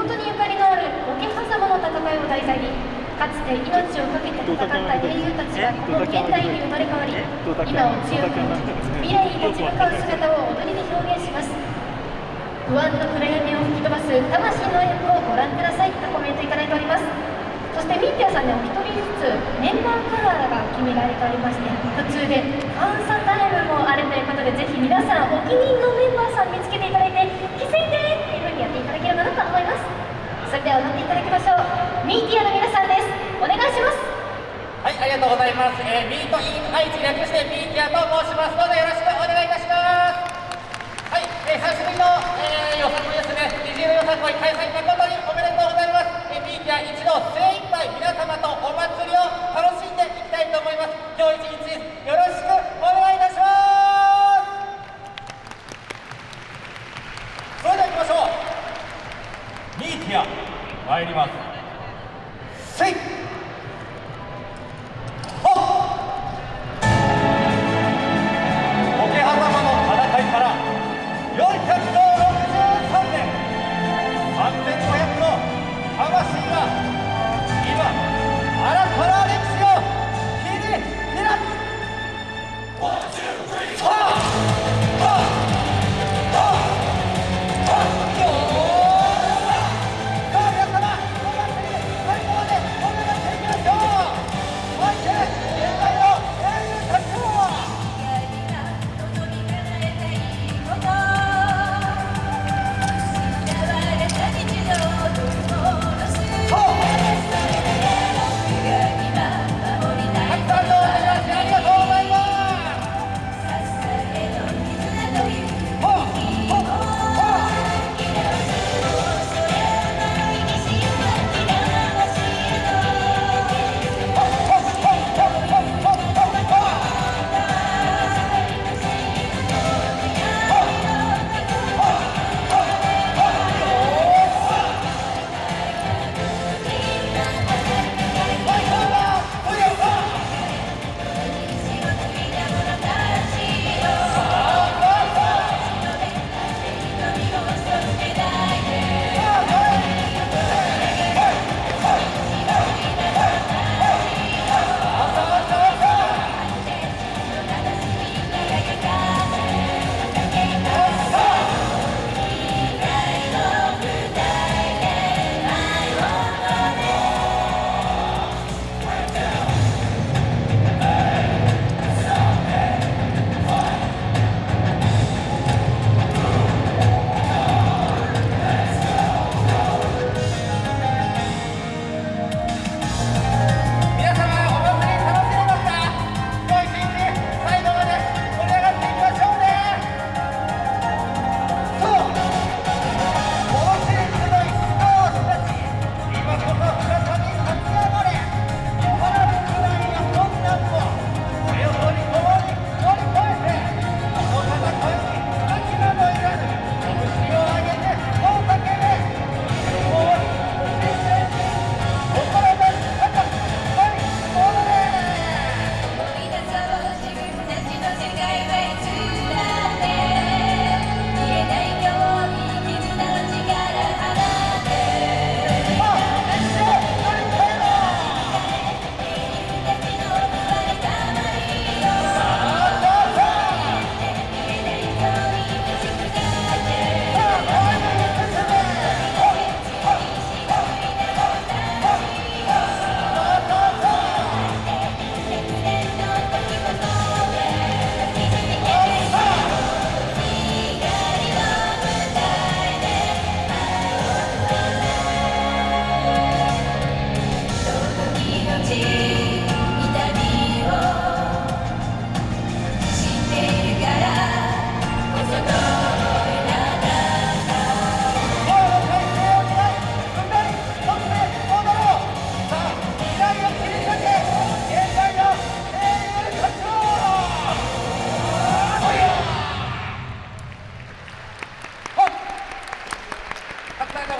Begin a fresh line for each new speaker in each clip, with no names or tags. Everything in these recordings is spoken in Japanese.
元にゆかりのある桶狭間の戦いを題材にかつて命を懸けて戦った英雄たちがこの現代に生まれ変わり今を強く未来に立ち向かう姿を踊りで表現します。不安の暗闇を吹き飛ばす魂の演舞をご覧くださいとコメントいただいております。そしてミンティアさんねお一人ずつメンバーカラーが決められておりまして途中でファンサタイムもあるということでぜひ皆さんお気に入りのメンバーさん見つけていただます。
えー、ミートイン愛知略してミーティアと申します。どうぞよろしくお願いいたします。はい、えー、久しぶりの、えー、よさこいですね。虹色よさこい開催誠におめでとうございます。えー、ミーティア一同精一杯皆様とお祭りを楽しんでいきたいと思います。今日一日よろしくお願いいたします。それでは行きましょう。ミーティア参ります。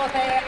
Thank.